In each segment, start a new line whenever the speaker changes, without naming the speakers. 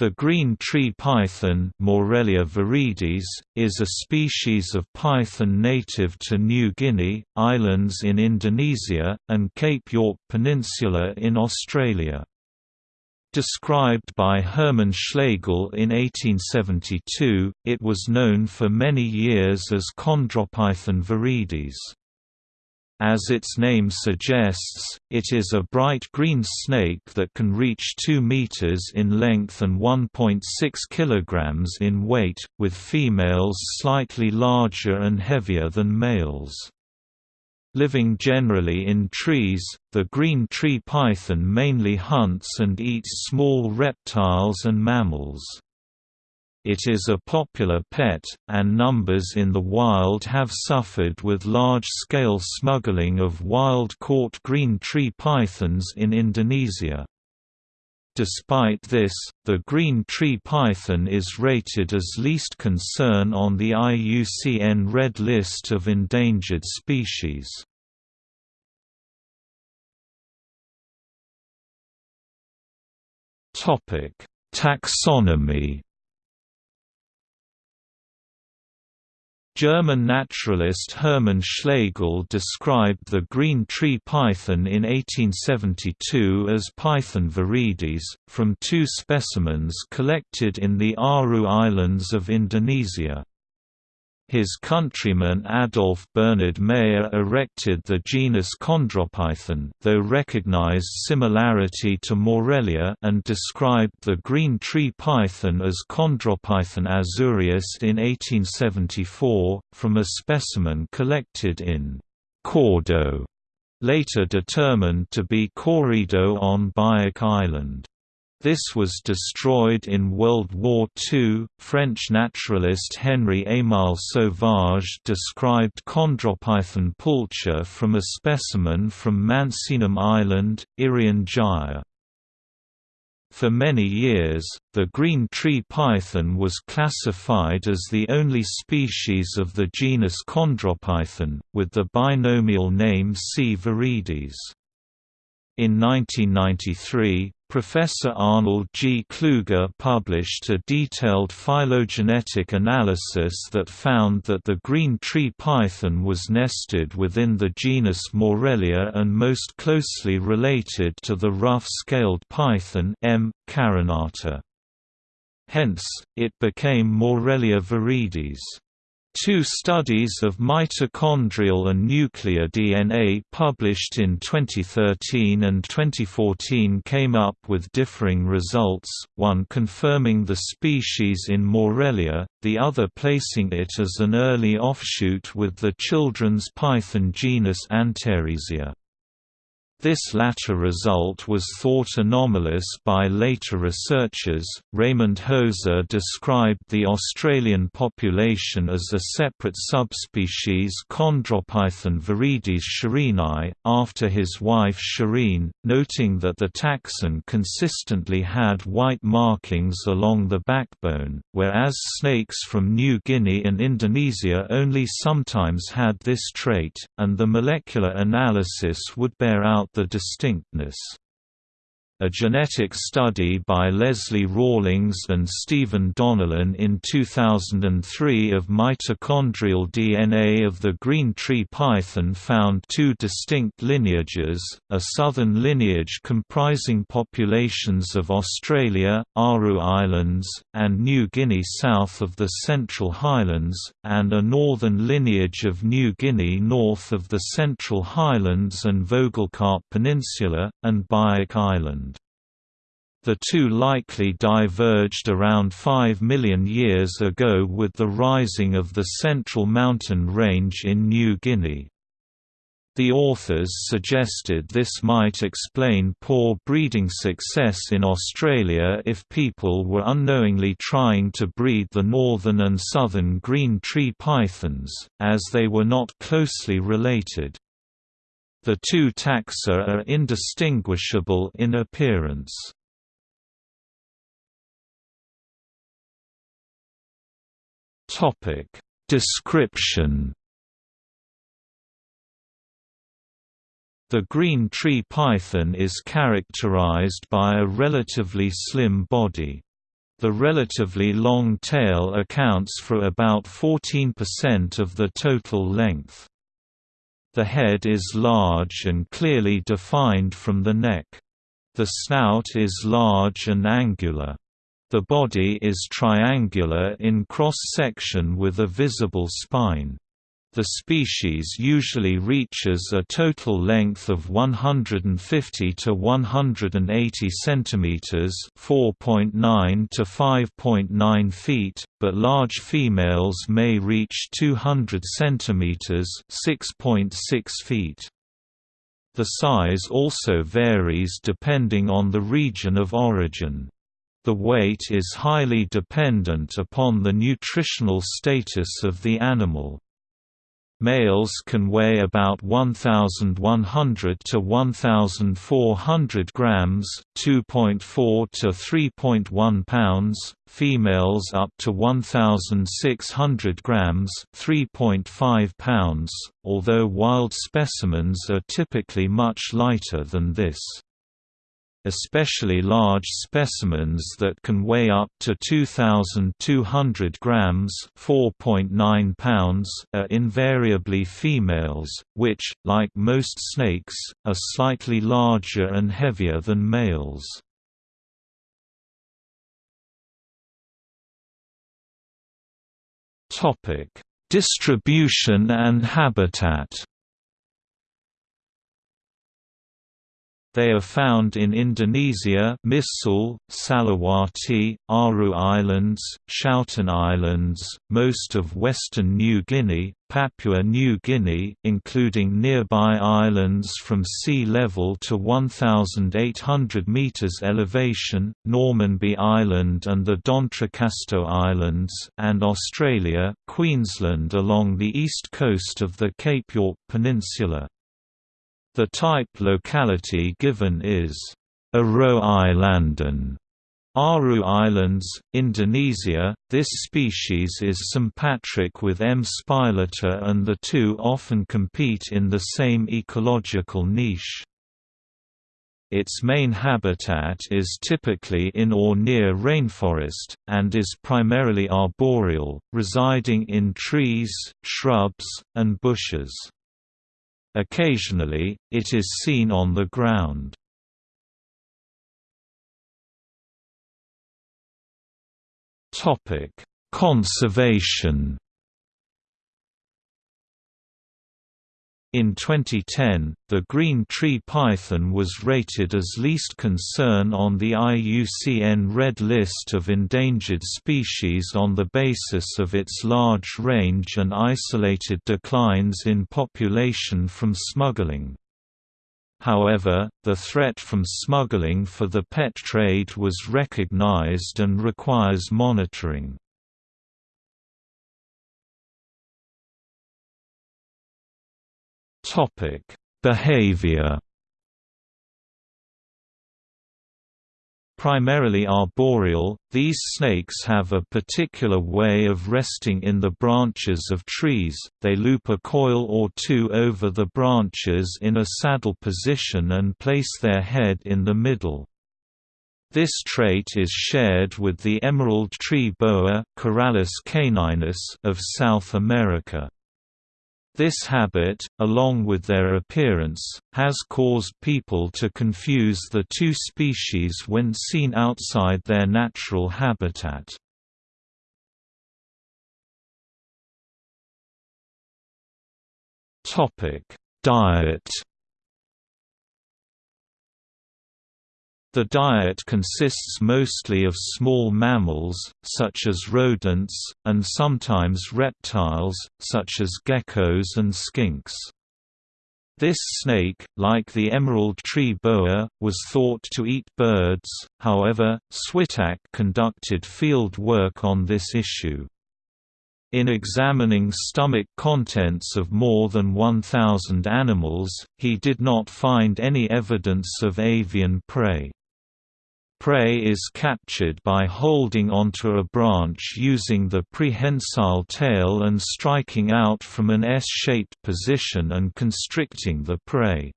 The green tree python Morelia viridis, is a species of python native to New Guinea, islands in Indonesia, and Cape York Peninsula in Australia. Described by Hermann Schlegel in 1872, it was known for many years as Chondropython viridis. As its name suggests, it is a bright green snake that can reach 2 meters in length and 1.6 kilograms in weight, with females slightly larger and heavier than males. Living generally in trees, the green tree python mainly hunts and eats small reptiles and mammals. It is a popular pet, and numbers in the wild have suffered with large-scale smuggling of wild-caught green tree pythons in Indonesia. Despite this, the green tree python is rated as least concern on the IUCN Red List of Endangered Species. Taxonomy German naturalist Hermann Schlegel described the green tree python in 1872 as Python viridis, from two specimens collected in the Aru Islands of Indonesia. His countryman Adolf Bernhard Meyer erected the genus Chondropython though recognized similarity to Morelia and described the green tree python as Chondropython azureus in 1874, from a specimen collected in Kordo, later determined to be Korido on Biak Island. This was destroyed in World War II. French naturalist Henri Émile Sauvage described Chondropython pulcher from a specimen from Mansinam Island, Irian Jaya. For many years, the green tree python was classified as the only species of the genus Chondropython, with the binomial name C. viridis. In 1993, Professor Arnold G. Kluge published a detailed phylogenetic analysis that found that the green tree python was nested within the genus Morelia and most closely related to the rough-scaled python M. carinata. Hence, it became Morelia viridis. Two studies of mitochondrial and nuclear DNA published in 2013 and 2014 came up with differing results, one confirming the species in Morelia, the other placing it as an early offshoot with the children's python genus Antaresia. This latter result was thought anomalous by later researchers. Raymond Hoser described the Australian population as a separate subspecies Chondropython viridis shireenae, after his wife Shireen, noting that the taxon consistently had white markings along the backbone, whereas snakes from New Guinea and Indonesia only sometimes had this trait, and the molecular analysis would bear out the distinctness. A genetic study by Leslie Rawlings and Stephen Donnellan in 2003 of mitochondrial DNA of the green tree python found two distinct lineages, a southern lineage comprising populations of Australia, Aru Islands, and New Guinea south of the Central Highlands, and a northern lineage of New Guinea north of the Central Highlands and Vogelkop Peninsula, and Biak Island. The two likely diverged around 5 million years ago with the rising of the Central Mountain Range in New Guinea. The authors suggested this might explain poor breeding success in Australia if people were unknowingly trying to breed the northern and southern green tree pythons, as they were not closely related. The two taxa are indistinguishable in appearance. Topic Description The green tree python is characterized by a relatively slim body. The relatively long tail accounts for about 14% of the total length. The head is large and clearly defined from the neck. The snout is large and angular. The body is triangular in cross-section with a visible spine. The species usually reaches a total length of 150 to 180 centimeters, 4.9 to 5.9 feet, but large females may reach 200 centimeters, 6.6 feet. The size also varies depending on the region of origin. The weight is highly dependent upon the nutritional status of the animal. Males can weigh about 1,100 to 1,400 grams (2.4 to 3.1 pounds), females up to 1,600 grams (3.5 pounds), although wild specimens are typically much lighter than this especially large specimens that can weigh up to 2,200 grams (4.9 pounds) are invariably females, which, like most snakes, are slightly larger and heavier than males. Topic: Distribution and habitat. They are found in Indonesia Misool, Salawati, Aru Islands, Schouten Islands, most of western New Guinea, Papua New Guinea including nearby islands from sea level to 1,800 metres elevation, Normanby Island and the D'Entrecasteaux Islands and Australia, Queensland along the east coast of the Cape York Peninsula. The type locality given is Aru Eilanden, Aru Islands, Indonesia. This species is sympatric with M. spilota and the two often compete in the same ecological niche. Its main habitat is typically in or near rainforest, and is primarily arboreal, residing in trees, shrubs, and bushes. Occasionally, it is seen on the ground. Conservation In 2010, the green tree python was rated as least concern on the IUCN Red List of endangered species on the basis of its large range and isolated declines in population from smuggling. However, the threat from smuggling for the pet trade was recognized and requires monitoring. Topic: Behavior. Primarily arboreal, these snakes have a particular way of resting in the branches of trees, they loop a coil or two over the branches in a saddle position and place their head in the middle. This trait is shared with the emerald tree boa of South America. This habit, along with their appearance, has caused people to confuse the two species when seen outside their natural habitat. Diet The diet consists mostly of small mammals, such as rodents, and sometimes reptiles, such as geckos and skinks. This snake, like the emerald tree boa, was thought to eat birds, however, Switak conducted field work on this issue. In examining stomach contents of more than 1,000 animals, he did not find any evidence of avian prey. Prey is captured by holding onto a branch using the prehensile tail and striking out from an S-shaped position and constricting the prey.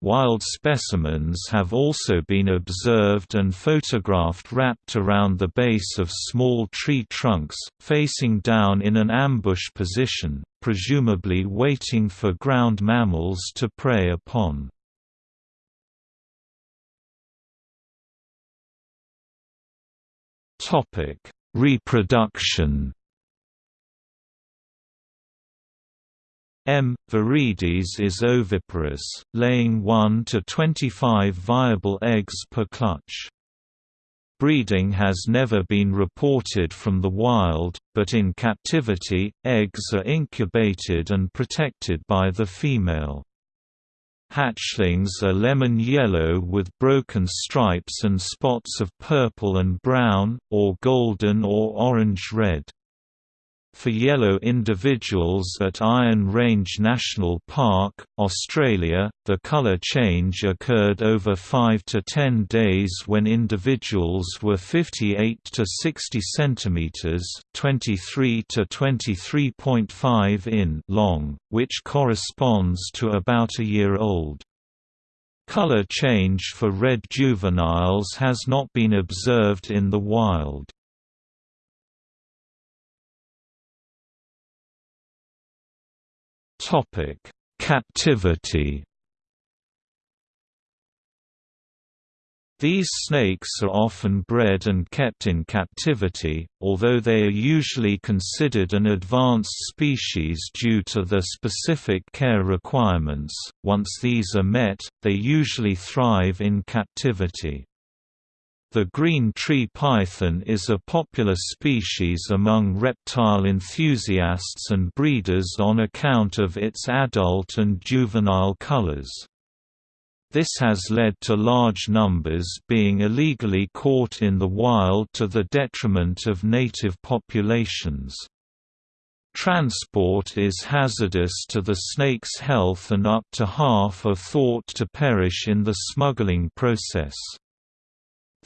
Wild specimens have also been observed and photographed wrapped around the base of small tree trunks, facing down in an ambush position, presumably waiting for ground mammals to prey upon. Reproduction M. viridis is oviparous, laying 1 to 25 viable eggs per clutch. Breeding has never been reported from the wild, but in captivity, eggs are incubated and protected by the female. Hatchlings are lemon yellow with broken stripes and spots of purple and brown, or golden or orange-red. For yellow individuals at Iron Range National Park, Australia, the colour change occurred over 5 to 10 days when individuals were 58 to 60 cm 23 to 23.5 in long, which corresponds to about a year old. Color change for red juveniles has not been observed in the wild. Topic: Captivity. These snakes are often bred and kept in captivity, although they are usually considered an advanced species due to their specific care requirements. Once these are met, they usually thrive in captivity. The green tree python is a popular species among reptile enthusiasts and breeders on account of its adult and juvenile colors. This has led to large numbers being illegally caught in the wild to the detriment of native populations. Transport is hazardous to the snake's health and up to half are thought to perish in the smuggling process.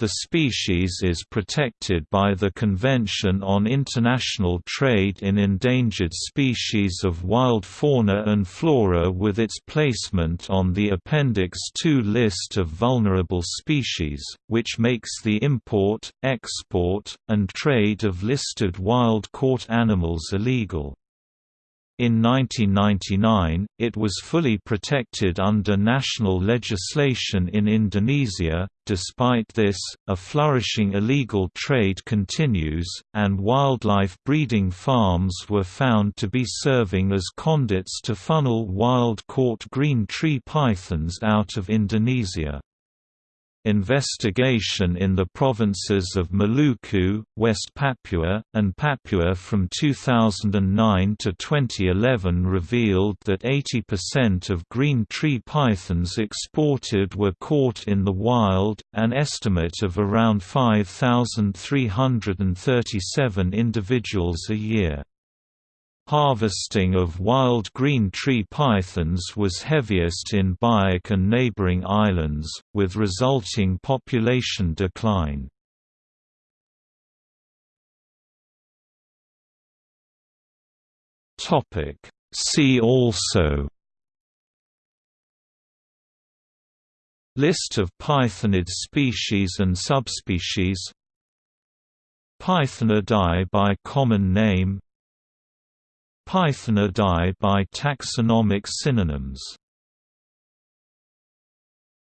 The species is protected by the Convention on International Trade in Endangered Species of Wild Fauna and Flora with its placement on the Appendix II list of vulnerable species, which makes the import, export, and trade of listed wild-caught animals illegal. In 1999, it was fully protected under national legislation in Indonesia. Despite this, a flourishing illegal trade continues, and wildlife breeding farms were found to be serving as conduits to funnel wild caught green tree pythons out of Indonesia. Investigation in the provinces of Maluku, West Papua, and Papua from 2009 to 2011 revealed that 80% of green tree pythons exported were caught in the wild, an estimate of around 5,337 individuals a year. Harvesting of wild green tree pythons was heaviest in Biak and neighboring islands, with resulting population decline. See also List of pythonid species and subspecies Pythonidae by common name Pythonidae by taxonomic synonyms